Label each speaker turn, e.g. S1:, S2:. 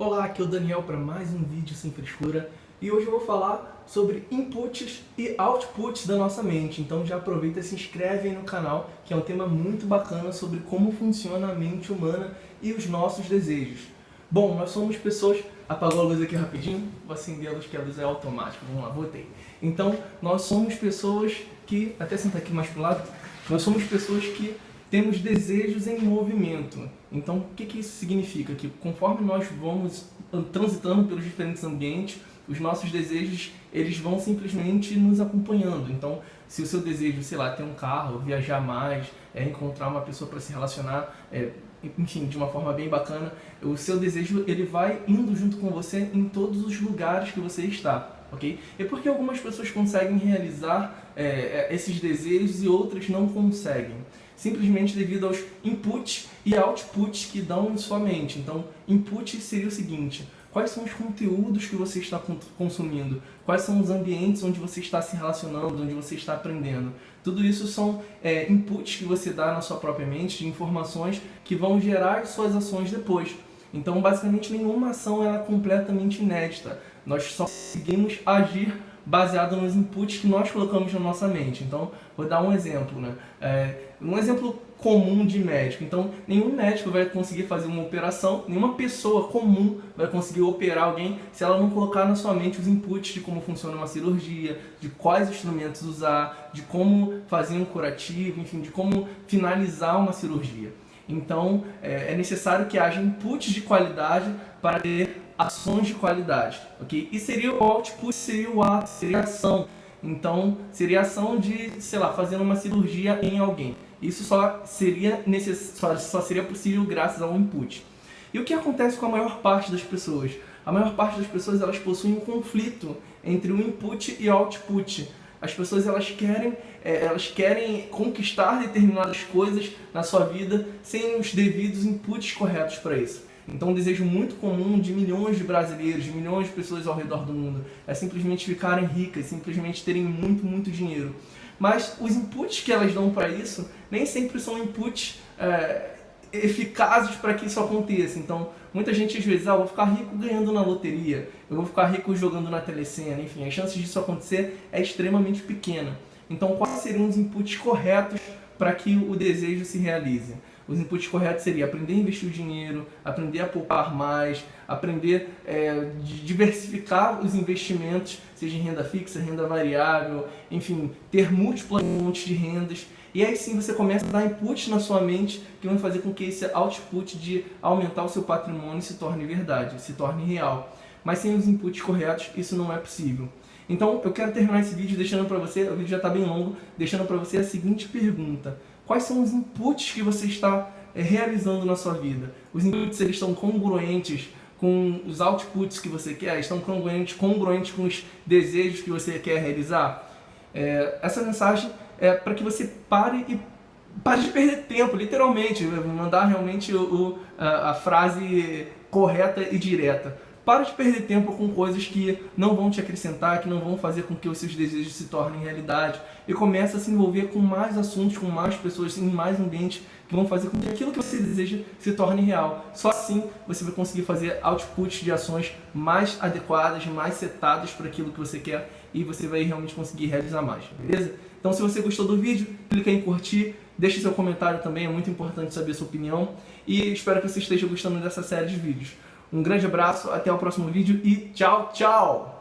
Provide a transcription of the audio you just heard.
S1: Olá, aqui é o Daniel para mais um vídeo sem frescura e hoje eu vou falar sobre inputs e outputs da nossa mente. Então já aproveita e se inscreve aí no canal, que é um tema muito bacana sobre como funciona a mente humana e os nossos desejos. Bom, nós somos pessoas... Apagou a luz aqui rapidinho? Vou acender a luz, que a luz é automática. Vamos lá, voltei. Então, nós somos pessoas que... Até sentar aqui mais pro lado. Nós somos pessoas que temos desejos em movimento. Então, o que, que isso significa? Que conforme nós vamos transitando pelos diferentes ambientes, os nossos desejos eles vão simplesmente nos acompanhando. Então, se o seu desejo, sei lá, ter um carro, viajar mais, é, encontrar uma pessoa para se relacionar, é, enfim, de uma forma bem bacana, o seu desejo ele vai indo junto com você em todos os lugares que você está. Ok? E por que algumas pessoas conseguem realizar é, é esses desejos e outras não conseguem? simplesmente devido aos inputs e outputs que dão em sua mente. Então, input seria o seguinte, quais são os conteúdos que você está consumindo, quais são os ambientes onde você está se relacionando, onde você está aprendendo. Tudo isso são é, inputs que você dá na sua própria mente, de informações que vão gerar suas ações depois. Então, basicamente, nenhuma ação é completamente inédita. Nós só conseguimos agir baseado nos inputs que nós colocamos na nossa mente. Então, vou dar um exemplo. Né? É, um exemplo comum de médico. Então, nenhum médico vai conseguir fazer uma operação, nenhuma pessoa comum vai conseguir operar alguém se ela não colocar na sua mente os inputs de como funciona uma cirurgia, de quais instrumentos usar, de como fazer um curativo, enfim, de como finalizar uma cirurgia. Então, é, é necessário que haja inputs de qualidade para ter ações de qualidade, ok? E seria o output, seria o ato, seria a ação. Então, seria a ação de, sei lá, fazer uma cirurgia em alguém. Isso só seria, necess... só, só seria possível graças ao input. E o que acontece com a maior parte das pessoas? A maior parte das pessoas elas possuem um conflito entre o input e o output. As pessoas elas querem, é, elas querem conquistar determinadas coisas na sua vida sem os devidos inputs corretos para isso. Então um desejo muito comum de milhões de brasileiros, de milhões de pessoas ao redor do mundo, é simplesmente ficarem ricas, simplesmente terem muito, muito dinheiro. Mas os inputs que elas dão para isso nem sempre são inputs é, eficazes para que isso aconteça. Então, muita gente às vezes, ah, vou ficar rico ganhando na loteria, eu vou ficar rico jogando na telecena, enfim, as chances disso acontecer é extremamente pequena. Então, quais seriam os inputs corretos para que o desejo se realize? Os inputs corretos seriam aprender a investir o dinheiro, aprender a poupar mais, aprender é, diversificar os investimentos, seja em renda fixa, renda variável, enfim, ter múltiplas fontes de rendas. E aí sim você começa a dar inputs na sua mente que vão fazer com que esse output de aumentar o seu patrimônio se torne verdade, se torne real. Mas sem os inputs corretos, isso não é possível. Então eu quero terminar esse vídeo deixando para você, o vídeo já está bem longo, deixando para você a seguinte pergunta. Quais são os inputs que você está é, realizando na sua vida? Os inputs eles estão congruentes com os outputs que você quer? Estão congruentes, congruentes com os desejos que você quer realizar? É, essa mensagem é para que você pare e pare de perder tempo, literalmente, mandar realmente o, a, a frase correta e direta. Para de perder tempo com coisas que não vão te acrescentar, que não vão fazer com que os seus desejos se tornem realidade. E começa a se envolver com mais assuntos, com mais pessoas, em mais ambientes que vão fazer com que aquilo que você deseja se torne real. Só assim você vai conseguir fazer outputs de ações mais adequadas, mais setadas para aquilo que você quer e você vai realmente conseguir realizar mais, beleza? Então se você gostou do vídeo, clica em curtir, deixe seu comentário também, é muito importante saber a sua opinião e espero que você esteja gostando dessa série de vídeos. Um grande abraço, até o próximo vídeo e tchau, tchau!